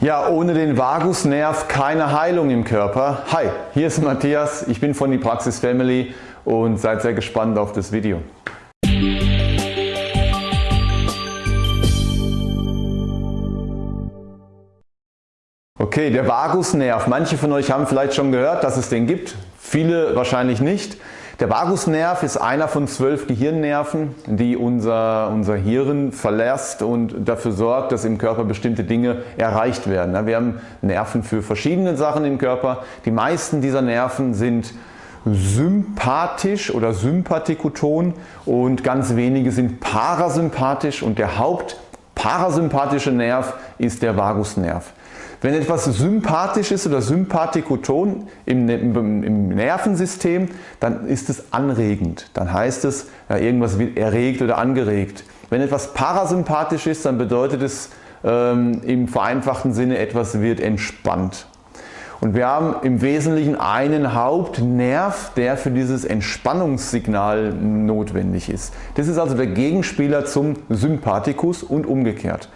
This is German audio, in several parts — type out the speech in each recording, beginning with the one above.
Ja, ohne den Vagusnerv keine Heilung im Körper. Hi, hier ist Matthias, ich bin von die Praxis Family und seid sehr gespannt auf das Video. Okay, der Vagusnerv. Manche von euch haben vielleicht schon gehört, dass es den gibt, viele wahrscheinlich nicht. Der Vagusnerv ist einer von zwölf Gehirnnerven, die unser, unser Hirn verlässt und dafür sorgt, dass im Körper bestimmte Dinge erreicht werden. Wir haben Nerven für verschiedene Sachen im Körper. Die meisten dieser Nerven sind sympathisch oder sympathikoton und ganz wenige sind parasympathisch und der hauptparasympathische Nerv ist der Vagusnerv. Wenn etwas sympathisch ist oder sympathikoton im, im, im, Nervensystem, dann ist es anregend. Dann heißt es, ja, irgendwas wird erregt oder angeregt. Wenn etwas parasympathisch ist, dann bedeutet es ähm, im vereinfachten Sinne, etwas wird entspannt. Und wir haben im Wesentlichen einen Hauptnerv, der für dieses Entspannungssignal notwendig ist. Das ist also der Gegenspieler zum Sympathikus und umgekehrt.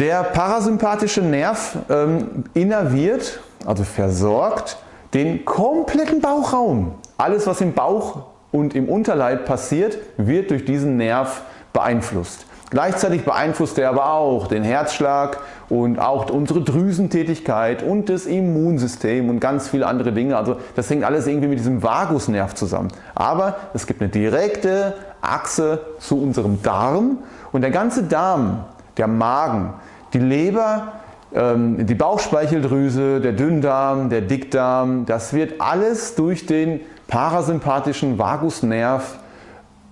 Der parasympathische Nerv ähm, innerviert, also versorgt, den kompletten Bauchraum. Alles was im Bauch und im Unterleib passiert, wird durch diesen Nerv beeinflusst. Gleichzeitig beeinflusst er aber auch den Herzschlag und auch unsere Drüsentätigkeit und das Immunsystem und ganz viele andere Dinge. Also das hängt alles irgendwie mit diesem Vagusnerv zusammen. Aber es gibt eine direkte Achse zu unserem Darm und der ganze Darm der Magen, die Leber, ähm, die Bauchspeicheldrüse, der Dünndarm, der Dickdarm, das wird alles durch den parasympathischen Vagusnerv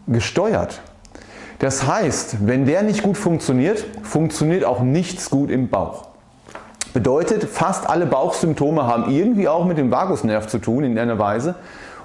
gesteuert. Das heißt, wenn der nicht gut funktioniert, funktioniert auch nichts gut im Bauch. Bedeutet, fast alle Bauchsymptome haben irgendwie auch mit dem Vagusnerv zu tun in einer Weise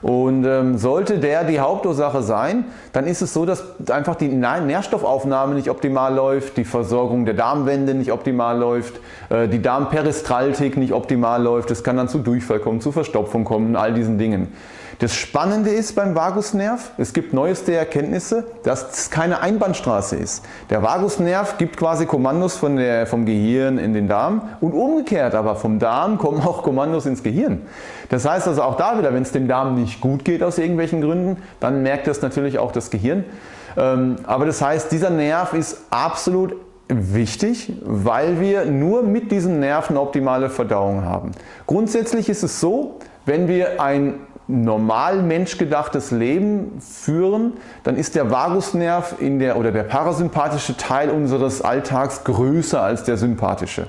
und ähm, sollte der die Hauptursache sein, dann ist es so, dass einfach die Nährstoffaufnahme nicht optimal läuft, die Versorgung der Darmwände nicht optimal läuft, äh, die Darmperistaltik nicht optimal läuft. Es kann dann zu Durchfall kommen, zu Verstopfung kommen, all diesen Dingen. Das Spannende ist beim Vagusnerv, es gibt neueste Erkenntnisse, dass es keine Einbahnstraße ist. Der Vagusnerv gibt quasi Kommandos von der, vom Gehirn in den Darm und umgekehrt aber vom Darm kommen auch Kommandos ins Gehirn. Das heißt also auch da wieder, wenn es dem Darm nicht gut geht aus irgendwelchen Gründen, dann merkt das natürlich auch das Gehirn. Ähm, aber das heißt, dieser Nerv ist absolut wichtig, weil wir nur mit diesen Nerven optimale Verdauung haben. Grundsätzlich ist es so, wenn wir ein normal menschgedachtes Leben führen, dann ist der Vagusnerv in der, oder der parasympathische Teil unseres Alltags größer als der sympathische.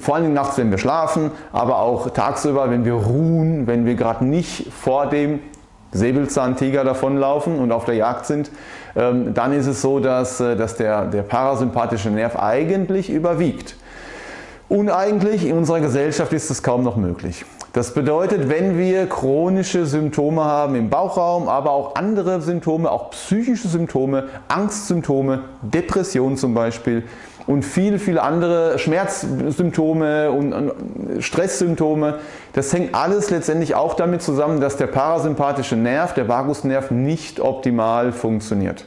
Vor allem nachts, wenn wir schlafen, aber auch tagsüber, wenn wir ruhen, wenn wir gerade nicht vor dem Säbelzahntiger davonlaufen und auf der Jagd sind, ähm, dann ist es so, dass, äh, dass der, der parasympathische Nerv eigentlich überwiegt. Uneigentlich in unserer Gesellschaft ist es kaum noch möglich. Das bedeutet, wenn wir chronische Symptome haben im Bauchraum, aber auch andere Symptome, auch psychische Symptome, Angstsymptome, Depression zum Beispiel und viele, viele andere Schmerzsymptome und Stresssymptome, das hängt alles letztendlich auch damit zusammen, dass der parasympathische Nerv, der Vagusnerv nicht optimal funktioniert.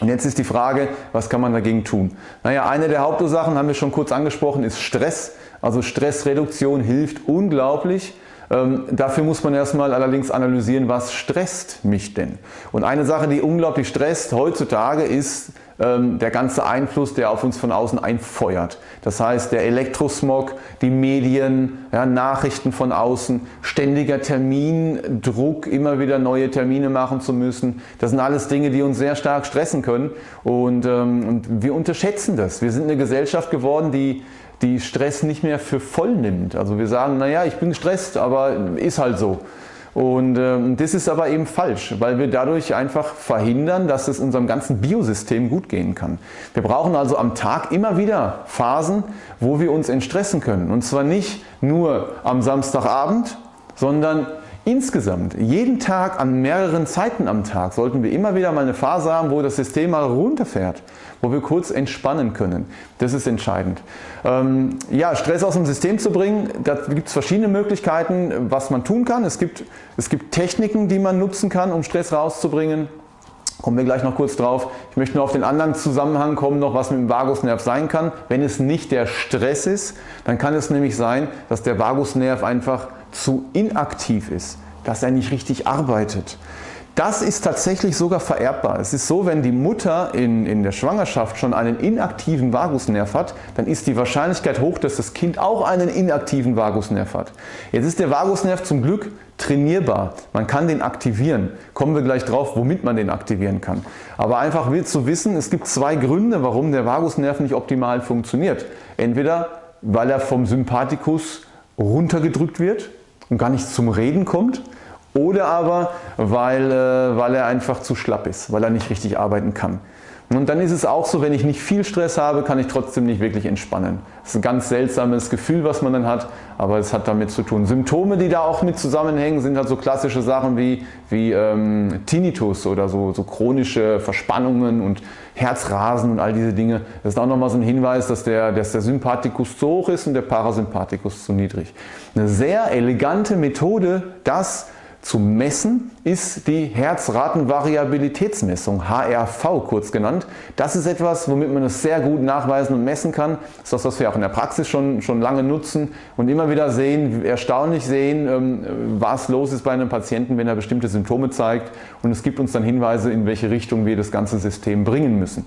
Und jetzt ist die Frage, was kann man dagegen tun? Naja, eine der Hauptursachen haben wir schon kurz angesprochen, ist Stress. Also Stressreduktion hilft unglaublich. Ähm, dafür muss man erstmal allerdings analysieren, was stresst mich denn? Und eine Sache, die unglaublich stresst heutzutage ist ähm, der ganze Einfluss, der auf uns von außen einfeuert. Das heißt der Elektrosmog, die Medien, ja, Nachrichten von außen, ständiger Termindruck, immer wieder neue Termine machen zu müssen. Das sind alles Dinge, die uns sehr stark stressen können und, ähm, und wir unterschätzen das. Wir sind eine Gesellschaft geworden, die die Stress nicht mehr für voll nimmt. Also wir sagen, naja, ich bin gestresst, aber ist halt so. Und ähm, das ist aber eben falsch, weil wir dadurch einfach verhindern, dass es unserem ganzen Biosystem gut gehen kann. Wir brauchen also am Tag immer wieder Phasen, wo wir uns entstressen können. Und zwar nicht nur am Samstagabend, sondern Insgesamt, jeden Tag an mehreren Zeiten am Tag sollten wir immer wieder mal eine Phase haben, wo das System mal runterfährt, wo wir kurz entspannen können. Das ist entscheidend. Ähm, ja, Stress aus dem System zu bringen, da gibt es verschiedene Möglichkeiten, was man tun kann. Es gibt, es gibt Techniken, die man nutzen kann, um Stress rauszubringen. Kommen wir gleich noch kurz drauf. Ich möchte nur auf den anderen Zusammenhang kommen, noch was mit dem Vagusnerv sein kann. Wenn es nicht der Stress ist, dann kann es nämlich sein, dass der Vagusnerv einfach zu inaktiv ist, dass er nicht richtig arbeitet. Das ist tatsächlich sogar vererbbar. Es ist so, wenn die Mutter in, in der Schwangerschaft schon einen inaktiven Vagusnerv hat, dann ist die Wahrscheinlichkeit hoch, dass das Kind auch einen inaktiven Vagusnerv hat. Jetzt ist der Vagusnerv zum Glück trainierbar. Man kann den aktivieren. Kommen wir gleich drauf, womit man den aktivieren kann. Aber einfach will zu wissen, es gibt zwei Gründe, warum der Vagusnerv nicht optimal funktioniert. Entweder weil er vom Sympathikus runtergedrückt wird und gar nicht zum Reden kommt oder aber weil, äh, weil er einfach zu schlapp ist, weil er nicht richtig arbeiten kann. Und dann ist es auch so, wenn ich nicht viel Stress habe, kann ich trotzdem nicht wirklich entspannen. Das ist ein ganz seltsames Gefühl, was man dann hat, aber es hat damit zu tun. Symptome, die da auch mit zusammenhängen, sind halt so klassische Sachen wie, wie ähm, Tinnitus oder so, so chronische Verspannungen und Herzrasen und all diese Dinge. Das ist auch nochmal so ein Hinweis, dass der, dass der Sympathikus zu hoch ist und der Parasympathikus zu niedrig. Eine sehr elegante Methode, das zu messen ist die Herzratenvariabilitätsmessung, HRV kurz genannt. Das ist etwas, womit man es sehr gut nachweisen und messen kann. Das ist das, was wir auch in der Praxis schon, schon lange nutzen und immer wieder sehen, erstaunlich sehen, ähm, was los ist bei einem Patienten, wenn er bestimmte Symptome zeigt und es gibt uns dann Hinweise, in welche Richtung wir das ganze System bringen müssen.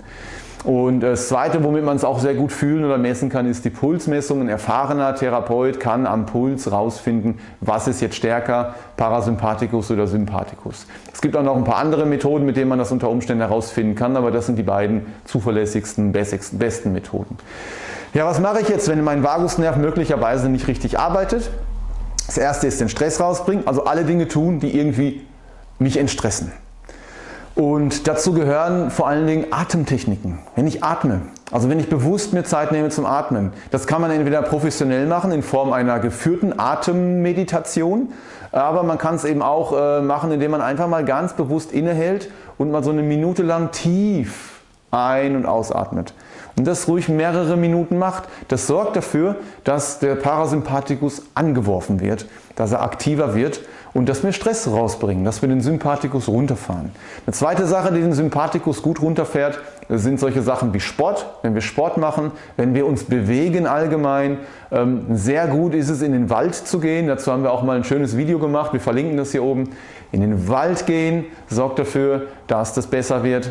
Und das zweite, womit man es auch sehr gut fühlen oder messen kann, ist die Pulsmessung. Ein erfahrener Therapeut kann am Puls rausfinden, was ist jetzt stärker, Parasympathikus oder Sympathikus. Es gibt auch noch ein paar andere Methoden, mit denen man das unter Umständen herausfinden kann, aber das sind die beiden zuverlässigsten, besten Methoden. Ja, was mache ich jetzt, wenn mein Vagusnerv möglicherweise nicht richtig arbeitet? Das erste ist den Stress rausbringen, also alle Dinge tun, die irgendwie mich entstressen. Und dazu gehören vor allen Dingen Atemtechniken. Wenn ich atme, also wenn ich bewusst mir Zeit nehme zum Atmen, das kann man entweder professionell machen in Form einer geführten Atemmeditation, aber man kann es eben auch äh, machen, indem man einfach mal ganz bewusst innehält und mal so eine Minute lang tief ein- und ausatmet. Und das ruhig mehrere Minuten macht, das sorgt dafür, dass der Parasympathikus angeworfen wird, dass er aktiver wird und dass wir Stress rausbringen, dass wir den Sympathikus runterfahren. Eine zweite Sache, die den Sympathikus gut runterfährt, sind solche Sachen wie Sport. Wenn wir Sport machen, wenn wir uns bewegen allgemein. Ähm, sehr gut ist es in den Wald zu gehen. Dazu haben wir auch mal ein schönes Video gemacht. Wir verlinken das hier oben. In den Wald gehen sorgt dafür, dass das besser wird.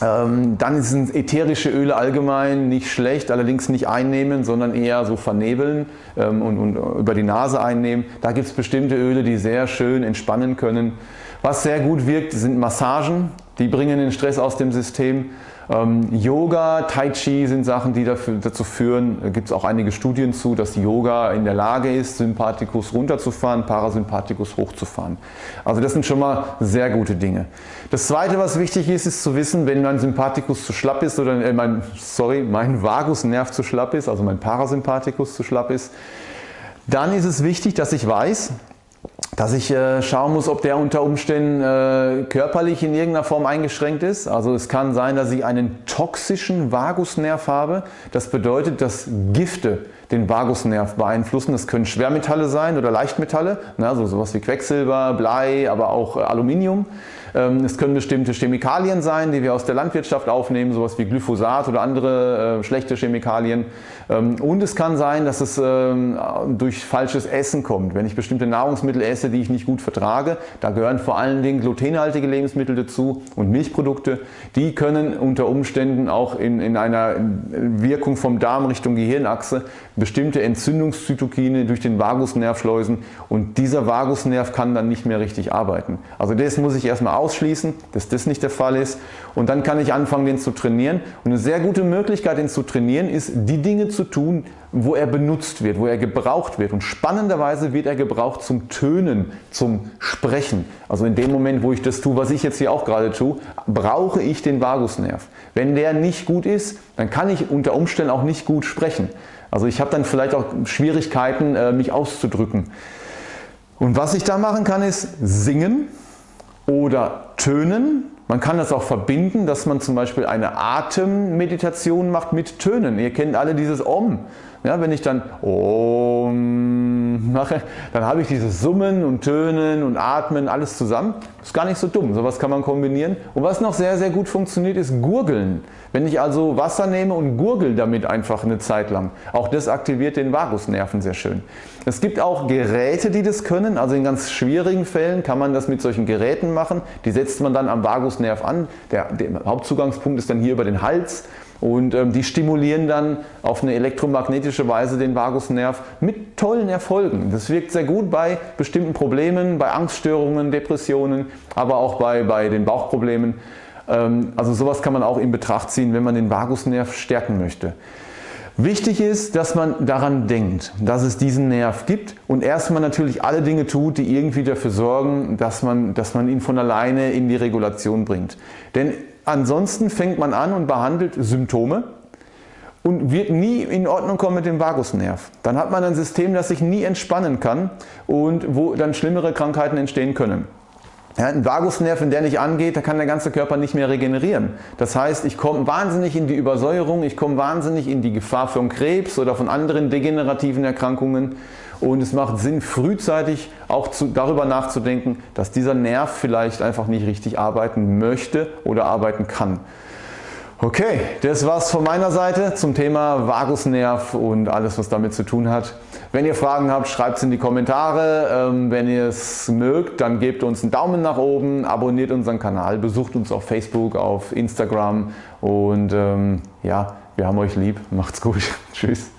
Ähm, dann sind ätherische Öle allgemein nicht schlecht, allerdings nicht einnehmen, sondern eher so vernebeln ähm, und, und über die Nase einnehmen. Da gibt es bestimmte Öle, die sehr schön entspannen können. Was sehr gut wirkt, sind Massagen. Die bringen den Stress aus dem System. Ähm, Yoga, Tai Chi sind Sachen, die dafür, dazu führen, da gibt es auch einige Studien zu, dass Yoga in der Lage ist, Sympathikus runterzufahren, Parasympathikus hochzufahren. Also das sind schon mal sehr gute Dinge. Das zweite, was wichtig ist, ist zu wissen, wenn mein Sympathikus zu schlapp ist oder äh, mein, sorry, mein Vagusnerv zu schlapp ist, also mein Parasympathikus zu schlapp ist, dann ist es wichtig, dass ich weiß, dass ich äh, schauen muss, ob der unter Umständen äh, körperlich in irgendeiner Form eingeschränkt ist. Also es kann sein, dass ich einen toxischen Vagusnerv habe. Das bedeutet, dass Gifte den Vagusnerv beeinflussen. Das können Schwermetalle sein oder Leichtmetalle, also sowas wie Quecksilber, Blei, aber auch äh, Aluminium. Ähm, es können bestimmte Chemikalien sein, die wir aus der Landwirtschaft aufnehmen, sowas wie Glyphosat oder andere äh, schlechte Chemikalien. Ähm, und es kann sein, dass es ähm, durch falsches Essen kommt. Wenn ich bestimmte Nahrungsmittel esse, die ich nicht gut vertrage, da gehören vor allen Dingen glutenhaltige Lebensmittel dazu und Milchprodukte, die können unter Umständen auch in, in einer Wirkung vom Darm Richtung Gehirnachse bestimmte Entzündungszytokine durch den Vagusnerv schleusen und dieser Vagusnerv kann dann nicht mehr richtig arbeiten. Also das muss ich erstmal ausschließen, dass das nicht der Fall ist und dann kann ich anfangen den zu trainieren und eine sehr gute Möglichkeit den zu trainieren ist die Dinge zu tun, wo er benutzt wird, wo er gebraucht wird und spannenderweise wird er gebraucht zum Tönen, zum Sprechen. Also in dem Moment wo ich das tue, was ich jetzt hier auch gerade tue, brauche ich den Vagusnerv. Wenn der nicht gut ist, dann kann ich unter Umständen auch nicht gut sprechen. Also ich habe dann vielleicht auch Schwierigkeiten äh, mich auszudrücken. Und was ich da machen kann ist singen oder tönen. Man kann das auch verbinden, dass man zum Beispiel eine Atemmeditation macht mit Tönen. Ihr kennt alle dieses Om. Ja, wenn ich dann Om mache, dann habe ich dieses Summen und Tönen und Atmen alles zusammen. Ist gar nicht so dumm, sowas kann man kombinieren. Und was noch sehr sehr gut funktioniert ist Gurgeln. Wenn ich also Wasser nehme und gurgel damit einfach eine Zeit lang, auch das aktiviert den Vagusnerven sehr schön. Es gibt auch Geräte die das können, also in ganz schwierigen Fällen kann man das mit solchen Geräten machen. Die setzt man dann am Vagusnerv an, der, der Hauptzugangspunkt ist dann hier über den Hals und ähm, die stimulieren dann auf eine elektromagnetische Weise den Vagusnerv mit tollen Erfolgen. Das wirkt sehr gut bei bestimmten Problemen, bei Angststörungen, Depressionen, aber auch bei, bei den Bauchproblemen. Ähm, also sowas kann man auch in Betracht ziehen, wenn man den Vagusnerv stärken möchte. Wichtig ist, dass man daran denkt, dass es diesen Nerv gibt und erstmal natürlich alle Dinge tut, die irgendwie dafür sorgen, dass man, dass man ihn von alleine in die Regulation bringt. Denn ansonsten fängt man an und behandelt Symptome und wird nie in Ordnung kommen mit dem Vagusnerv. Dann hat man ein System, das sich nie entspannen kann und wo dann schlimmere Krankheiten entstehen können. Ja, ein Vagusnerv, wenn der nicht angeht, da kann der ganze Körper nicht mehr regenerieren. Das heißt, ich komme wahnsinnig in die Übersäuerung, ich komme wahnsinnig in die Gefahr von Krebs oder von anderen degenerativen Erkrankungen und es macht Sinn frühzeitig auch zu, darüber nachzudenken, dass dieser Nerv vielleicht einfach nicht richtig arbeiten möchte oder arbeiten kann. Okay, das war's von meiner Seite zum Thema Vagusnerv und alles was damit zu tun hat. Wenn ihr Fragen habt, schreibt es in die Kommentare. Ähm, wenn ihr es mögt, dann gebt uns einen Daumen nach oben, abonniert unseren Kanal, besucht uns auf Facebook, auf Instagram und ähm, ja, wir haben euch lieb. Macht's gut. Tschüss.